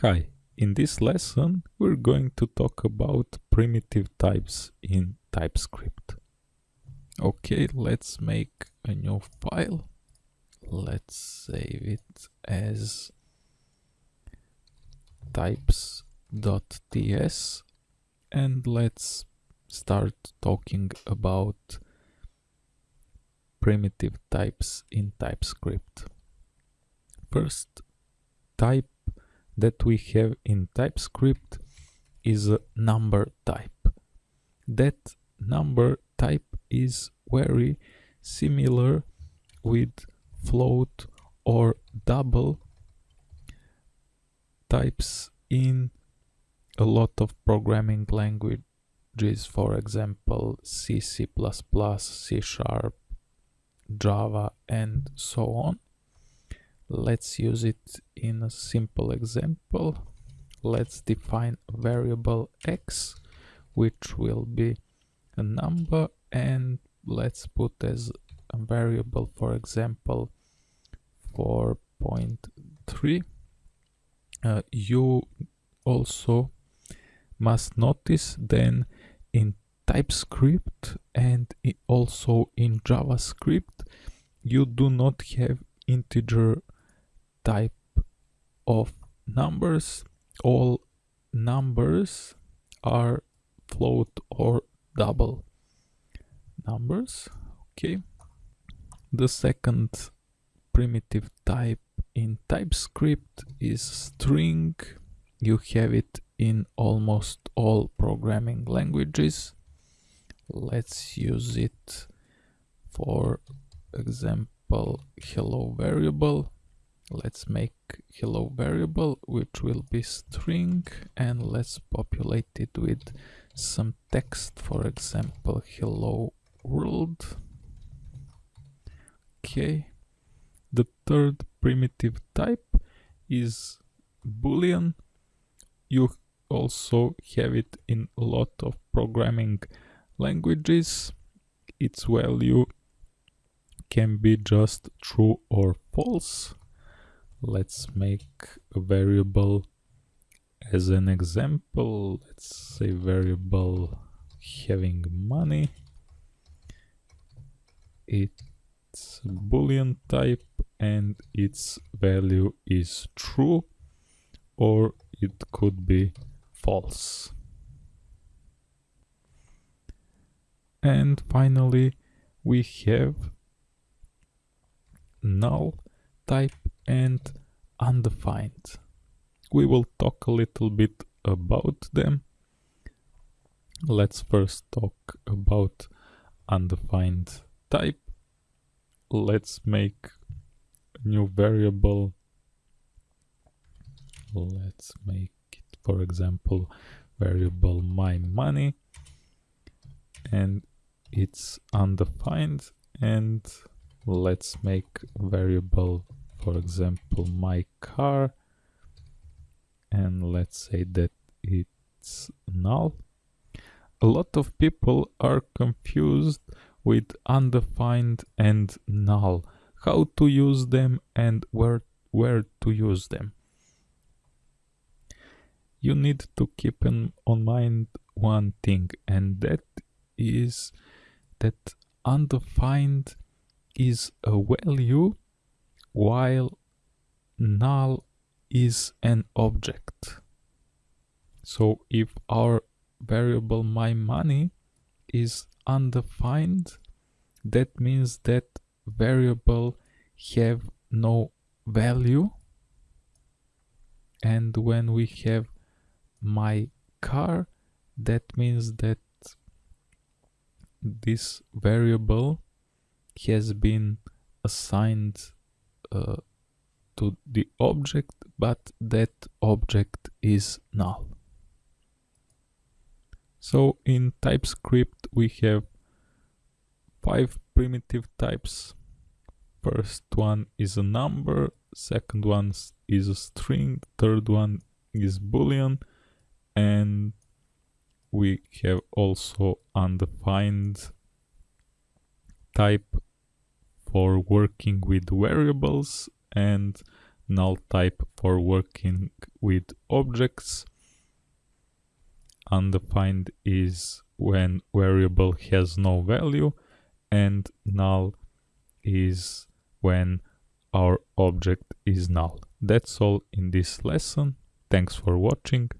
Hi, in this lesson we're going to talk about primitive types in TypeScript. Okay, let's make a new file. Let's save it as types.ts and let's start talking about primitive types in TypeScript. First, type that we have in TypeScript is a number type. That number type is very similar with float or double types in a lot of programming languages, for example, C, C++, C Sharp, Java, and so on. Let's use it in a simple example. Let's define variable x, which will be a number, and let's put as a variable, for example, 4.3. Uh, you also must notice then in TypeScript and also in JavaScript, you do not have integer type of numbers. All numbers are float or double. Numbers okay. The second primitive type in typescript is string. You have it in almost all programming languages. Let's use it for example hello variable let's make hello variable which will be string and let's populate it with some text. For example hello world. Okay. The third primitive type is boolean. You also have it in a lot of programming languages. Its value can be just true or false let's make a variable as an example. Let's say variable having money. It's boolean type and its value is true or it could be false. And finally we have null type and undefined. We will talk a little bit about them. Let's first talk about undefined type. Let's make a new variable. Let's make it, for example, variable my money and it's undefined and let's make variable for example my car. And let's say that it's null. A lot of people are confused with undefined and null. How to use them and where where to use them? You need to keep in on mind one thing and that is that undefined is a value while null is an object. So if our variable my money is undefined, that means that variable have no value. And when we have my car, that means that this variable has been assigned uh, to the object, but that object is null. So in TypeScript we have five primitive types. First one is a number, second one is a string, third one is boolean, and we have also undefined type for working with variables and null type for working with objects. Undefined is when variable has no value and null is when our object is null. That's all in this lesson. Thanks for watching.